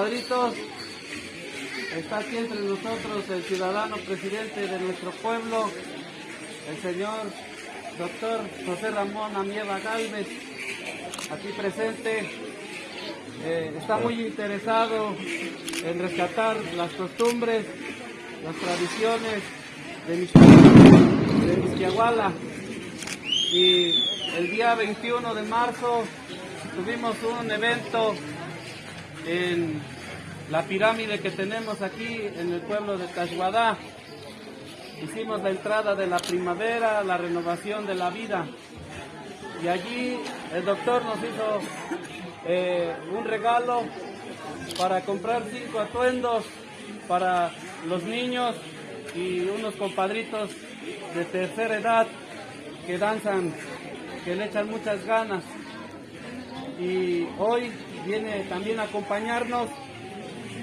compadritos, está aquí entre nosotros el ciudadano presidente de nuestro pueblo, el señor doctor José Ramón Amieva Galvez, aquí presente. Eh, está muy interesado en rescatar las costumbres, las tradiciones de Misquiahuala. Y el día 21 de marzo tuvimos un evento en la pirámide que tenemos aquí en el pueblo de Tashuadá. Hicimos la entrada de la primavera, la renovación de la vida. Y allí el doctor nos hizo eh, un regalo para comprar cinco atuendos para los niños y unos compadritos de tercera edad que danzan, que le echan muchas ganas. Y hoy viene también a acompañarnos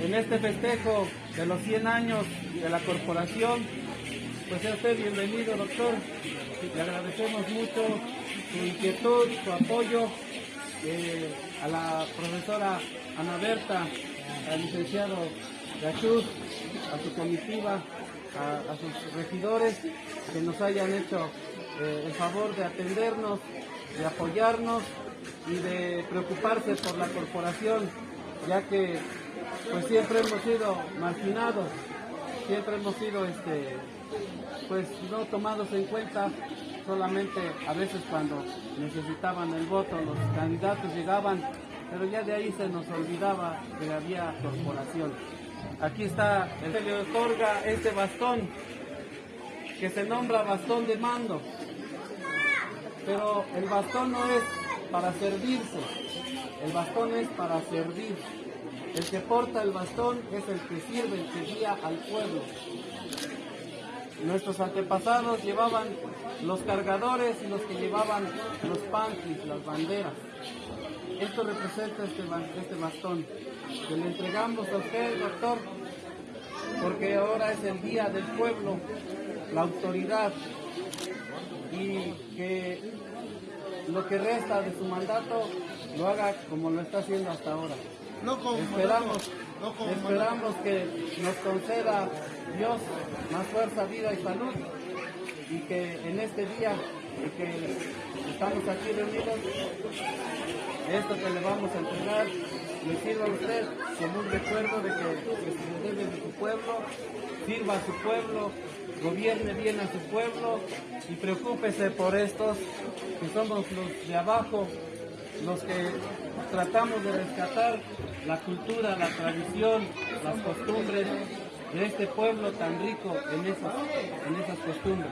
en este festejo de los 100 años de la corporación. Pues sea usted bienvenido, doctor. Le agradecemos mucho su inquietud, su apoyo eh, a la profesora Ana Berta, al licenciado Gachuz, a su comitiva, a, sus regidores que nos hayan hecho eh, el favor de atendernos, de apoyarnos y de preocuparse por la corporación, ya que pues siempre hemos sido marginados, siempre hemos sido este pues no tomados en cuenta solamente a veces cuando necesitaban el voto los candidatos llegaban, pero ya de ahí se nos olvidaba que había corporación. Aquí está, se le otorga este bastón que se nombra bastón de mando, pero el bastón no es para servirse, el bastón es para servir. El que porta el bastón es el que sirve, el que guía al pueblo. Nuestros antepasados llevaban los cargadores y los que llevaban los panties, las banderas. Esto representa este, este bastón que le entregamos a usted, doctor, porque ahora es el día del pueblo, la autoridad, y que lo que resta de su mandato lo haga como lo está haciendo hasta ahora. Esperamos, esperamos que nos conceda Dios más fuerza, vida y salud y que en este día que estamos aquí reunidos, esto que le vamos a entregar le sirva a usted como un recuerdo de que, se debe de su pueblo, sirva a su pueblo, gobierne bien a su pueblo y preocúpese por estos que somos los de abajo, los que tratamos de rescatar la cultura, la tradición, las costumbres de este pueblo tan rico en esas, en esas costumbres.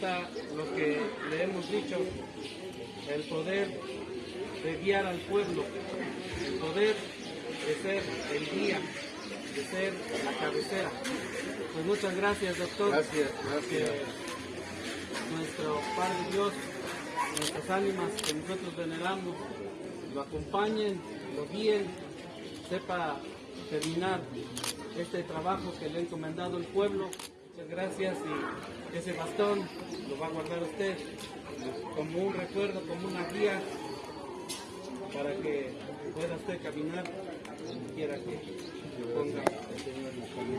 Lo que le hemos dicho, el poder de guiar al pueblo, el poder de ser el guía, de ser la cabecera. Pues muchas gracias, doctor. Gracias, gracias. Que nuestro Padre Dios, nuestras ánimas que nosotros veneramos, lo acompañen, lo guíen, sepa terminar este trabajo que le ha encomendado el pueblo. Muchas gracias y ese bastón lo va a guardar usted como un recuerdo, como una guía para que pueda usted caminar donde quiera que ponga.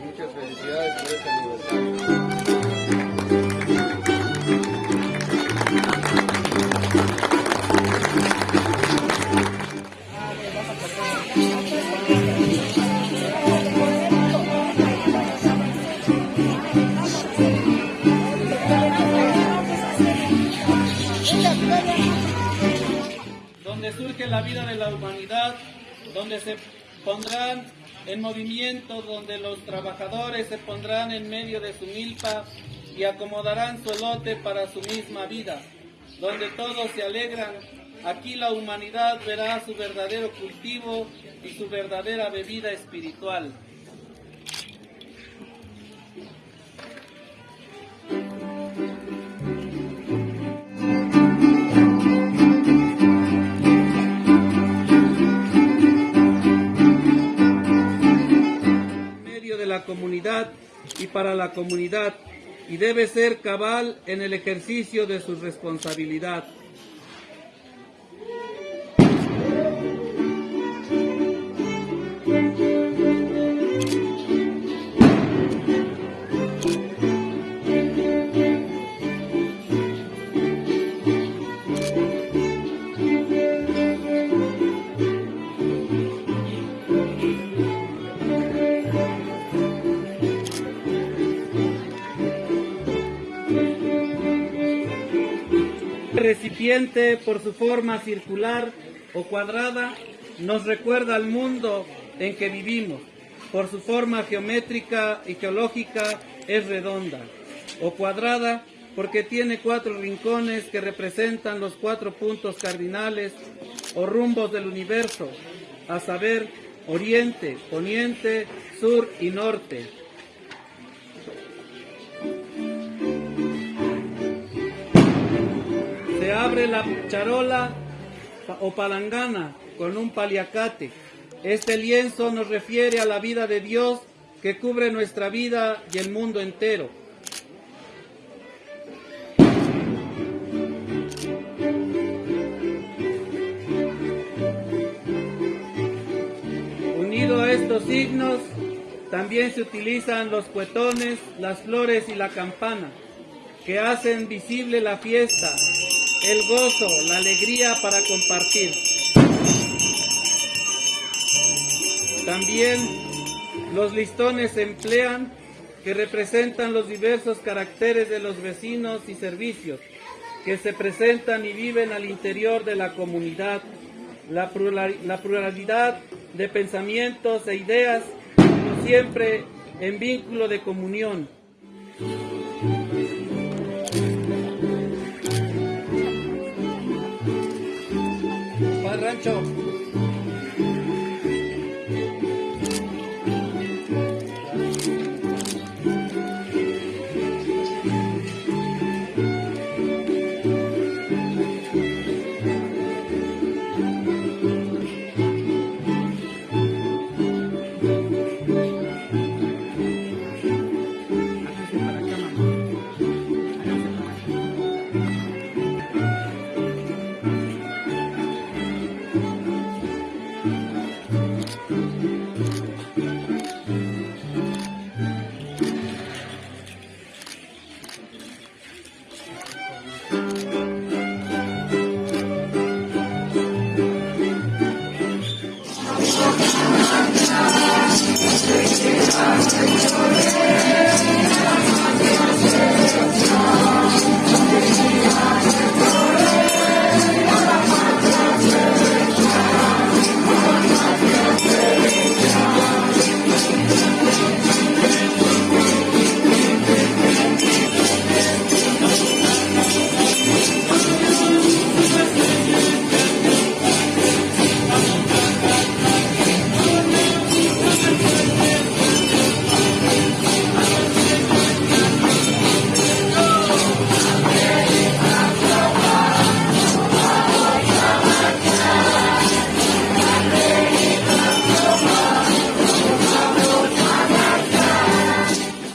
Muchas felicidades por este aniversario. Donde se pondrán en movimiento, donde los trabajadores se pondrán en medio de su milpa y acomodarán su elote para su misma vida, donde todos se alegran, aquí la humanidad verá su verdadero cultivo y su verdadera bebida espiritual. Para la comunidad y debe ser cabal en el ejercicio de su responsabilidad. Recipiente por su forma circular o cuadrada nos recuerda al mundo en que vivimos. Por su forma geométrica y geológica es redonda o cuadrada porque tiene cuatro rincones que representan los cuatro puntos cardinales o rumbos del universo, a saber, oriente, poniente, sur y norte. Abre la charola o palangana con un paliacate. Este lienzo nos refiere a la vida de Dios que cubre nuestra vida y el mundo entero. Unido a estos signos, también se utilizan los cuetones, las flores y la campana, que hacen visible la fiesta, el gozo, la alegría para compartir. También los listones se emplean que representan los diversos caracteres de los vecinos y servicios que se presentan y viven al interior de la comunidad, la plurali- la pluralidad de pensamientos e ideas, siempre en vínculo de comunión. Padre